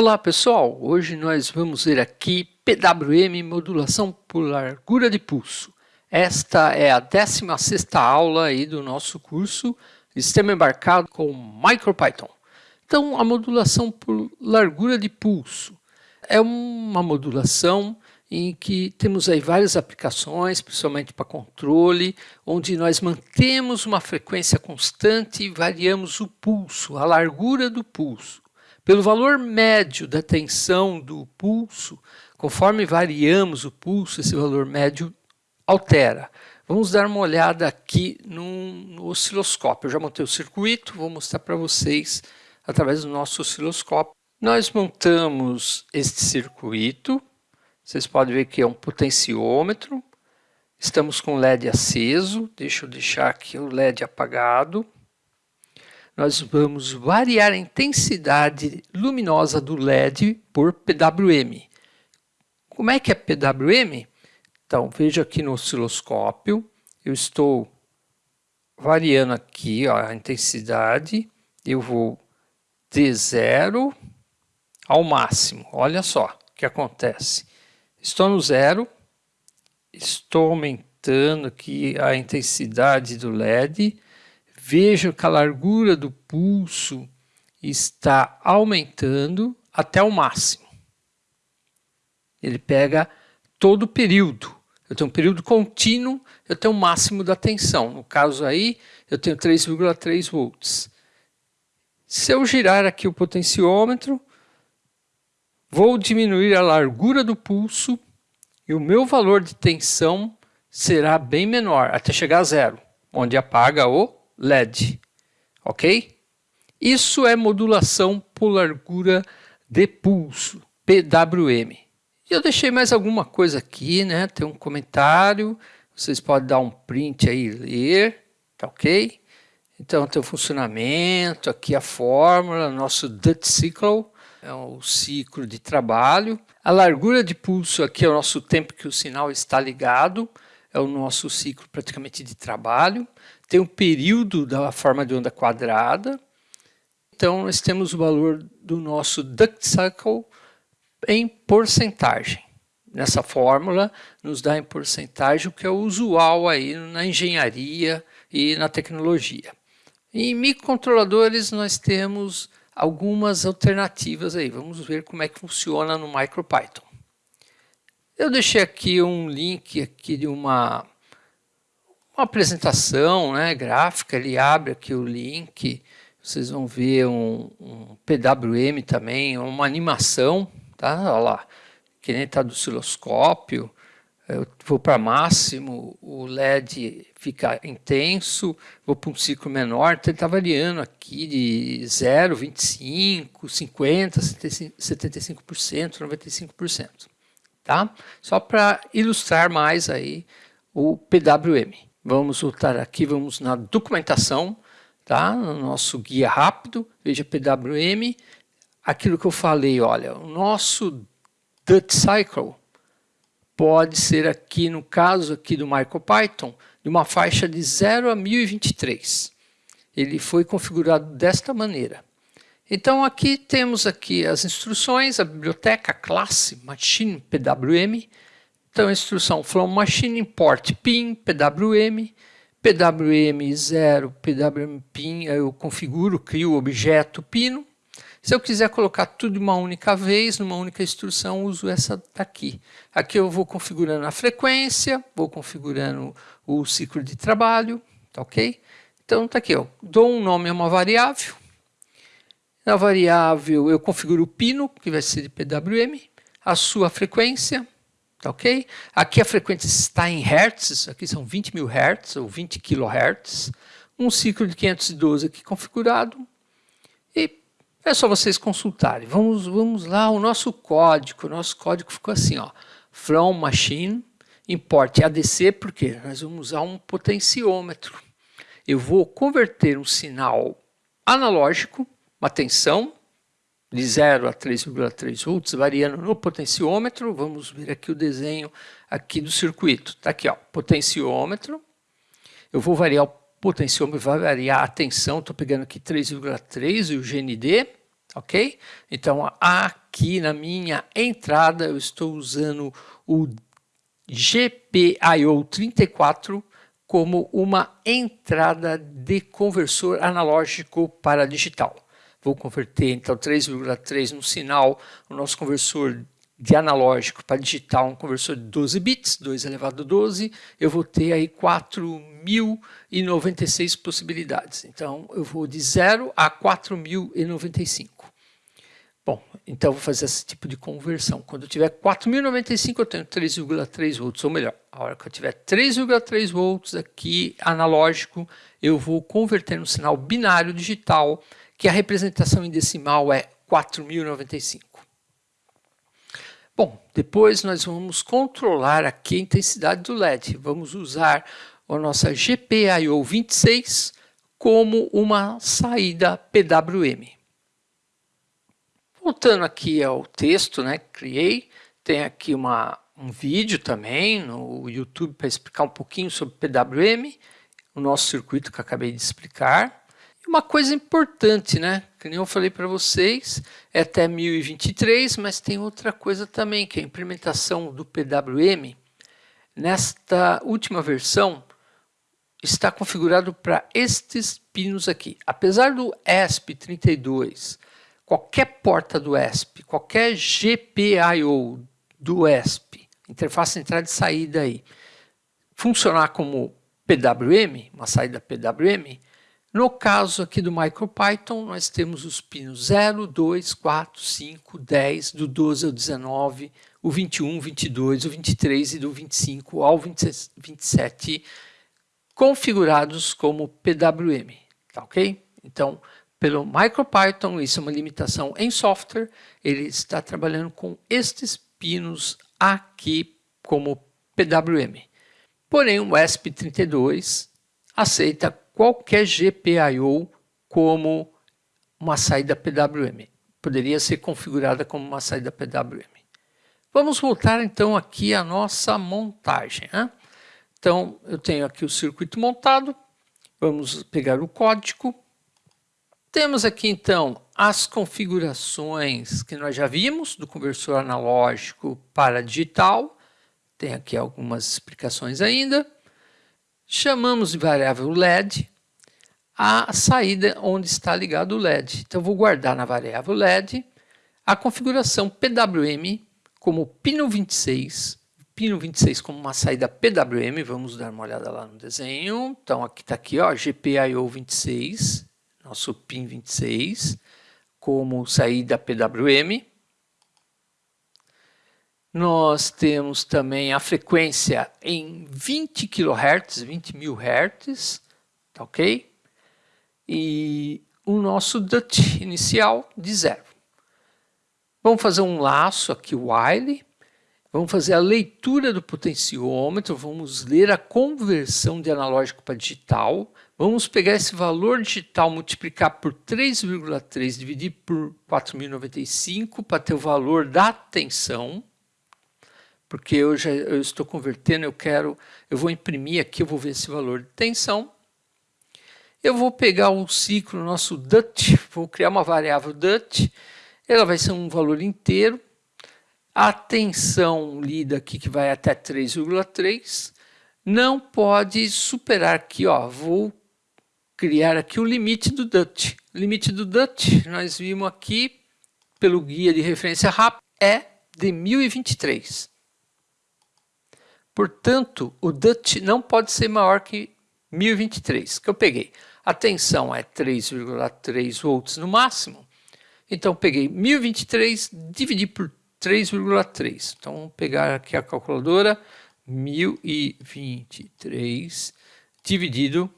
Olá pessoal, hoje nós vamos ver aqui PWM modulação por largura de pulso. Esta é a 16ª aula aí do nosso curso Sistema Embarcado com MicroPython. Então a modulação por largura de pulso é uma modulação em que temos aí várias aplicações, principalmente para controle, onde nós mantemos uma frequência constante e variamos o pulso, a largura do pulso. Pelo valor médio da tensão do pulso, conforme variamos o pulso, esse valor médio altera. Vamos dar uma olhada aqui no, osciloscópio. Eu já montei o circuito, vou mostrar para vocês através do nosso osciloscópio. Nós montamos este circuito, vocês podem ver que é um potenciômetro, estamos com o LED aceso, deixa eu deixar aqui o LED apagado nós vamos variar a intensidade luminosa do LED por PWM. Como é que é PWM? Então, veja aqui no osciloscópio, eu estou variando aqui ó, a intensidade, eu vou de zero ao máximo. Olha só o que acontece. Estou no zero, estou aumentando aqui a intensidade do LED, Veja que a largura do pulso está aumentando até o máximo. Ele pega todo o período. Eu tenho um período contínuo, eu tenho o máximo da tensão. No caso aí, eu tenho 3,3 volts. Se eu girar aqui o potenciômetro, vou diminuir a largura do pulso e o meu valor de tensão será bem menor, até chegar a zero, onde apaga o LED, ok? Isso é modulação por largura de pulso, PWM. E eu deixei mais alguma coisa aqui, né? Tem um comentário, vocês podem dar um print aí e ler, tá ok? Então tem o funcionamento, aqui a fórmula, nosso Dutch Cycle, é o ciclo de trabalho. A largura de pulso aqui é o nosso tempo que o sinal está ligado, é o nosso ciclo praticamente de trabalho tem um período da forma de onda quadrada. Então, nós temos o valor do nosso duct cycle em porcentagem. Nessa fórmula, nos dá em porcentagem o que é usual aí na engenharia e na tecnologia. Em microcontroladores, nós temos algumas alternativas aí. Vamos ver como é que funciona no MicroPython. Eu deixei aqui um link aqui de uma uma apresentação né, gráfica, ele abre aqui o link, vocês vão ver um, um PWM também, uma animação, tá? Olha lá, que nem está do osciloscópio, eu vou para máximo, o LED fica intenso, vou para um ciclo menor, então ele está variando aqui de 0, 25, 50, 75%, 95%. Tá? Só para ilustrar mais aí o PWM. Vamos voltar aqui, vamos na documentação, tá? no nosso guia rápido, veja PWM, aquilo que eu falei, olha, o nosso Dutch Cycle pode ser aqui, no caso aqui do MicroPython, de uma faixa de 0 a 1023. Ele foi configurado desta maneira. Então aqui temos aqui as instruções, a biblioteca, a classe Machine PWM, então, a instrução from machine import pin, PWM, PWM0, PWM pin, eu configuro, crio o objeto pino. Se eu quiser colocar tudo de uma única vez, numa única instrução, uso essa daqui. Aqui eu vou configurando a frequência, vou configurando o ciclo de trabalho, tá ok? Então tá aqui, dou um nome a uma variável. Na variável eu configuro o pino, que vai ser de PWM, a sua frequência, Tá ok? Aqui a frequência está em hertz, aqui são 20 mil hertz ou 20 kHz. Um ciclo de 512 aqui configurado. E é só vocês consultarem. Vamos, vamos lá, o nosso código. O nosso código ficou assim, ó. From machine, import ADC, porque nós vamos usar um potenciômetro. Eu vou converter um sinal analógico, uma tensão, de 0 a 3,3 volts, variando no potenciômetro. Vamos ver aqui o desenho aqui do circuito. Está aqui, ó, potenciômetro. Eu vou variar o potenciômetro, vai variar a tensão. Estou pegando aqui 3,3 e o GND, ok? Então, aqui na minha entrada, eu estou usando o GPIO 34 como uma entrada de conversor analógico para digital. Vou converter então 3,3 no sinal, o nosso conversor de analógico para digital, um conversor de 12 bits, 2 elevado a 12, eu vou ter aí 4.096 possibilidades. Então, eu vou de 0 a 4.095. Bom, então vou fazer esse tipo de conversão. Quando eu tiver 4.095, eu tenho 3,3 volts, ou melhor, a hora que eu tiver 3,3 volts aqui analógico, eu vou converter no sinal binário digital, que a representação em decimal é 4.095. Bom, depois nós vamos controlar aqui a intensidade do LED. Vamos usar a nossa GPIO 26 como uma saída PWM. Voltando aqui ao texto, né, criei, tem aqui uma, um vídeo também no YouTube para explicar um pouquinho sobre PWM, o nosso circuito que acabei de explicar. Uma coisa importante, né? Que nem eu falei para vocês, é até 1023, mas tem outra coisa também, que é a implementação do PWM. Nesta última versão, está configurado para estes pinos aqui. Apesar do ESP32, qualquer porta do ESP, qualquer GPIO do ESP, interface entrada e saída aí, funcionar como PWM, uma saída PWM, no caso aqui do MicroPython, nós temos os pinos 0, 2, 4, 5, 10, do 12 ao 19, o 21, 22, o 23 e do 25 ao 27 configurados como PWM, tá ok? Então, pelo MicroPython, isso é uma limitação em software, ele está trabalhando com estes pinos aqui como PWM. Porém, o ESP32 aceita qualquer GPIO como uma saída PWM. Poderia ser configurada como uma saída PWM. Vamos voltar então aqui à nossa montagem. Né? Então, eu tenho aqui o circuito montado. Vamos pegar o código. Temos aqui então as configurações que nós já vimos do conversor analógico para digital. Tem aqui algumas explicações ainda. Chamamos de variável LED a saída onde está ligado o LED. Então, vou guardar na variável LED a configuração PWM como pino 26, pino 26 como uma saída PWM, vamos dar uma olhada lá no desenho. Então, aqui está aqui, ó, GPIO 26, nosso pin 26, como saída PWM. Nós temos também a frequência em 20 kHz, 20 mil Hz, tá ok? E o nosso DUT inicial de zero. Vamos fazer um laço aqui, while. Vamos fazer a leitura do potenciômetro, vamos ler a conversão de analógico para digital. Vamos pegar esse valor digital, multiplicar por 3,3, dividir por 4.095 para ter o valor da tensão porque eu já eu estou convertendo, eu quero, eu vou imprimir aqui, eu vou ver esse valor de tensão. Eu vou pegar o ciclo, nosso DUT, vou criar uma variável DUT, ela vai ser um valor inteiro. A tensão lida aqui, que vai até 3,3, não pode superar aqui, ó, vou criar aqui o limite do DUT. Limite do DUT, nós vimos aqui, pelo guia de referência rápida, é de 1023. Portanto, o DUT não pode ser maior que 1023, que eu peguei. A tensão é 3,3 volts no máximo. Então, peguei 1023, dividi por 3,3. Então, vamos pegar aqui a calculadora. 1023 dividido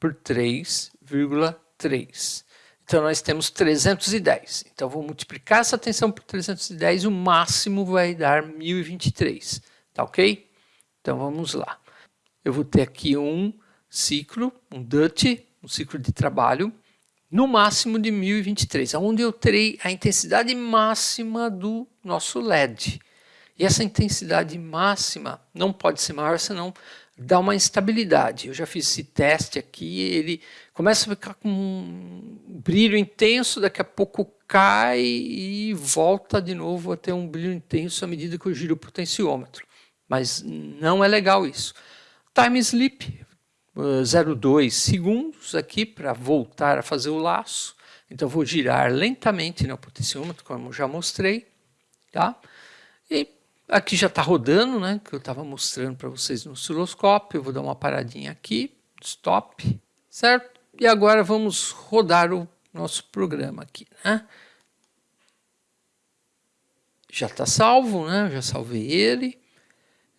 por 3,3. Então, nós temos 310. Então, vou multiplicar essa tensão por 310, o máximo vai dar 1023. Tá ok? Então vamos lá. Eu vou ter aqui um ciclo, um DUT, um ciclo de trabalho, no máximo de 1023, onde eu terei a intensidade máxima do nosso LED. E essa intensidade máxima não pode ser maior, senão dá uma instabilidade. Eu já fiz esse teste aqui, ele começa a ficar com um brilho intenso, daqui a pouco cai e volta de novo a ter um brilho intenso à medida que eu giro o potenciômetro. Mas não é legal isso. Time sleep, 0,2 segundos aqui para voltar a fazer o laço. Então, vou girar lentamente no potenciômetro, como já mostrei. Tá? E aqui já está rodando, né, que eu estava mostrando para vocês no osciloscópio. Eu vou dar uma paradinha aqui, stop, certo? E agora vamos rodar o nosso programa aqui. Né? Já está salvo, né? já salvei ele.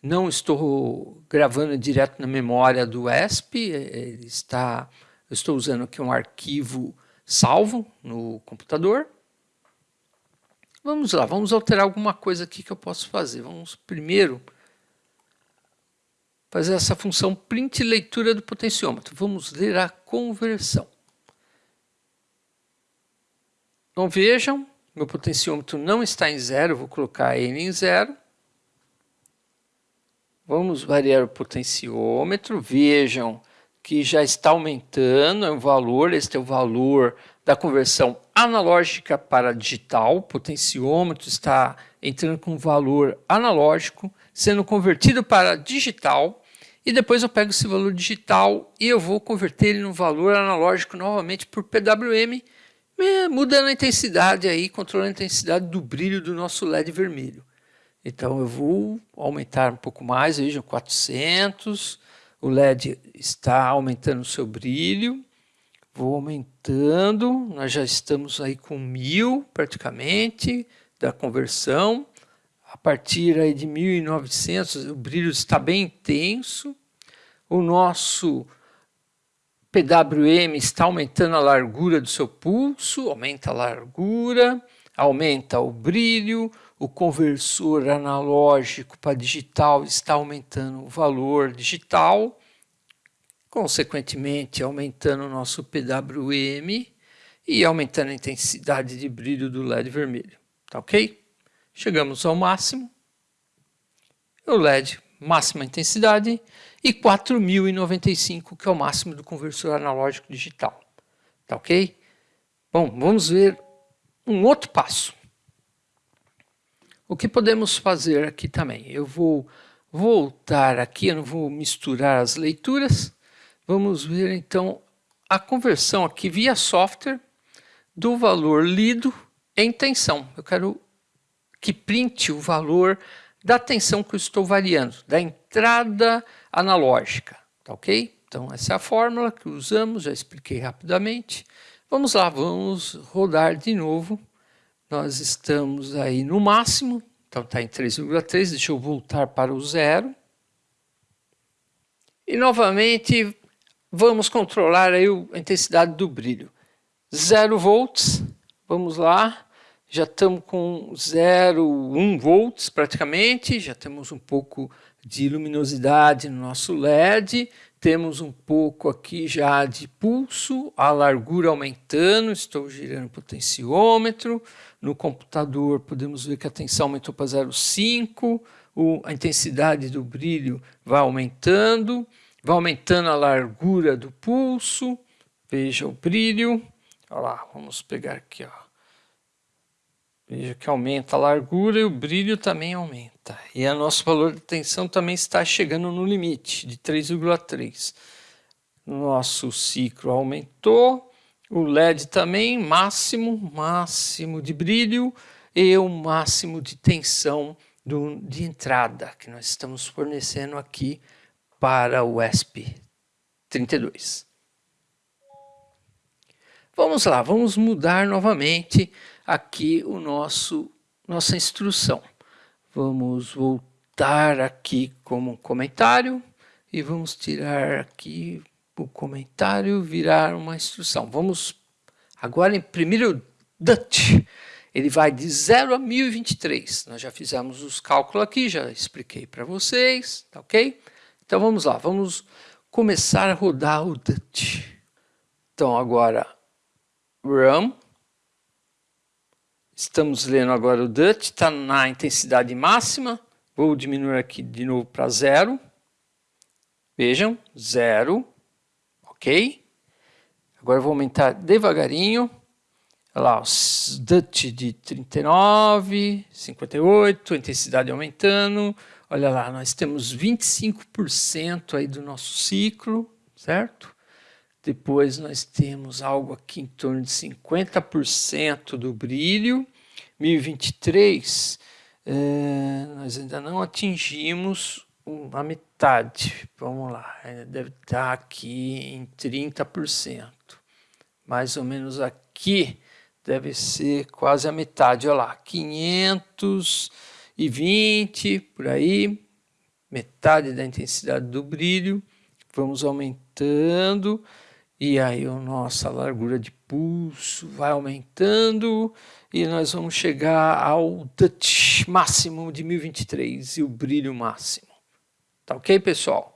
Não estou gravando direto na memória do ESP, ele está, eu estou usando aqui um arquivo salvo no computador. Vamos lá, vamos alterar alguma coisa aqui que eu posso fazer. Vamos primeiro fazer essa função print leitura do potenciômetro. Vamos ler a conversão. Então vejam, meu potenciômetro não está em zero, vou colocar ele em zero. Vamos variar o potenciômetro, vejam que já está aumentando o valor, este é o valor da conversão analógica para digital, o potenciômetro está entrando com valor analógico, sendo convertido para digital, e depois eu pego esse valor digital e eu vou converter ele no valor analógico novamente por PWM, mudando a intensidade aí, controlando a intensidade do brilho do nosso LED vermelho. Então eu vou aumentar um pouco mais, vejam, 400, o LED está aumentando o seu brilho, vou aumentando, nós já estamos aí com 1000 praticamente da conversão, a partir aí de 1900 o brilho está bem intenso, o nosso PWM está aumentando a largura do seu pulso, aumenta a largura, aumenta o brilho, o conversor analógico para digital está aumentando o valor digital, consequentemente aumentando o nosso PWM e aumentando a intensidade de brilho do LED vermelho. Tá ok? Chegamos ao máximo. O LED, máxima intensidade, e 4095, que é o máximo do conversor analógico digital. Tá ok? Bom, vamos ver um outro passo. O que podemos fazer aqui também? Eu vou voltar aqui, eu não vou misturar as leituras. Vamos ver então a conversão aqui via software do valor lido em tensão. Eu quero que print o valor da tensão que eu estou variando, da entrada analógica, tá ok? Então essa é a fórmula que usamos, já expliquei rapidamente. Vamos lá, vamos rodar de novo nós estamos aí no máximo, então está em 3,3, deixa eu voltar para o zero. E novamente vamos controlar aí a intensidade do brilho. 0 volts, vamos lá, já estamos com 0,1 volts praticamente, já temos um pouco de luminosidade no nosso LED, temos um pouco aqui já de pulso, a largura aumentando, estou girando o potenciômetro. No computador podemos ver que a tensão aumentou para 0,5, a intensidade do brilho vai aumentando, vai aumentando a largura do pulso, veja o brilho, olha lá, vamos pegar aqui, ó. Veja que aumenta a largura e o brilho também aumenta. E o nosso valor de tensão também está chegando no limite de 3,3. Nosso ciclo aumentou, o LED também, máximo, máximo de brilho e o máximo de tensão do, de entrada que nós estamos fornecendo aqui para o ESP32. Vamos lá, vamos mudar novamente aqui o nosso nossa instrução. Vamos voltar aqui como um comentário e vamos tirar aqui o comentário, virar uma instrução. Vamos agora imprimir o Dutch. Ele vai de 0 a 1023. Nós já fizemos os cálculos aqui, já expliquei para vocês, tá ok? Então vamos lá, vamos começar a rodar o Dutch. Então agora, run Estamos lendo agora o Dutch, está na intensidade máxima. Vou diminuir aqui de novo para zero. Vejam, zero. Ok? Agora vou aumentar devagarinho. Olha lá, os Dutch de 39, 58, a intensidade aumentando. Olha lá, nós temos 25% aí do nosso ciclo, certo? Depois nós temos algo aqui em torno de 50% do brilho. 1023, é, nós ainda não atingimos a metade. Vamos lá, deve estar aqui em 30%. Mais ou menos aqui deve ser quase a metade. Olha lá, 520 por aí, metade da intensidade do brilho. Vamos aumentando e aí a nossa largura de pulso vai aumentando e nós vamos chegar ao touch máximo de 1023 e o brilho máximo. Tá ok, pessoal?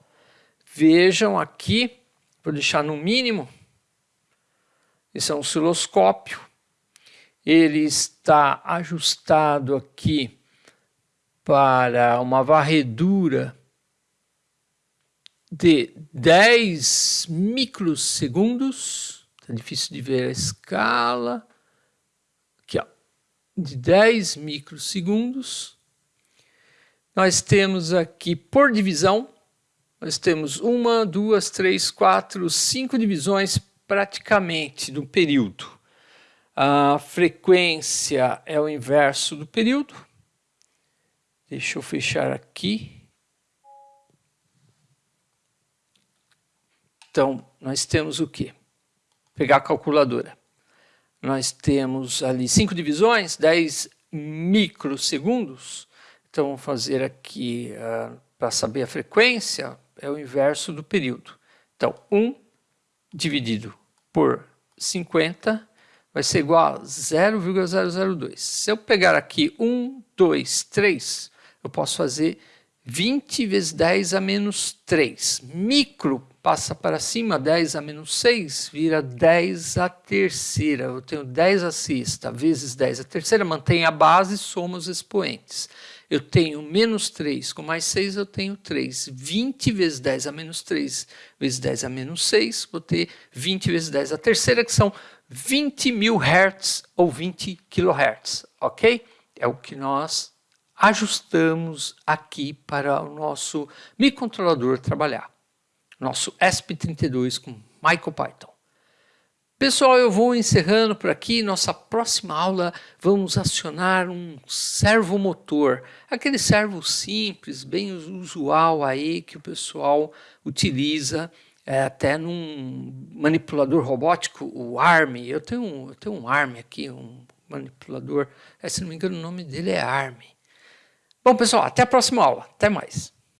Vejam aqui, vou deixar no mínimo, esse é um osciloscópio, ele está ajustado aqui para uma varredura de 10 microsegundos, está difícil de ver a escala, aqui ó, de 10 microsegundos. Nós temos aqui por divisão, nós temos uma, duas, três, quatro, cinco divisões praticamente do período. A frequência é o inverso do período. Deixa eu fechar aqui. Então, nós temos o quê? Pegar a calculadora. Nós temos ali cinco divisões, 10 microsegundos. Então, vamos fazer aqui, uh, para saber a frequência, é o inverso do período. Então, 1 dividido por 50 vai ser igual a 0,002. Se eu pegar aqui 1, 2, 3, eu posso fazer 20 vezes 10 a menos 3. Micro passa para cima, 10 a menos 6, vira 10 a terceira. Eu tenho 10 a sexta vezes 10 a terceira, mantém a base, soma os expoentes. Eu tenho menos 3 com mais 6, eu tenho 3. 20 vezes 10 a menos 3 vezes 10 a menos 6, vou ter 20 vezes 10 a terceira, que são 20 mil hertz ou 20 kHz, ok? É o que nós ajustamos aqui para o nosso microcontrolador trabalhar. Nosso ESP32 com MicroPython. Pessoal, eu vou encerrando por aqui. Nossa próxima aula vamos acionar um servomotor. Aquele servo simples, bem usual aí que o pessoal utiliza é, até num manipulador robótico, o ARM. Eu tenho, eu tenho um ARM aqui, um manipulador, é, se não me engano o nome dele é ARM. Bom, pessoal, até a próxima aula. Até mais.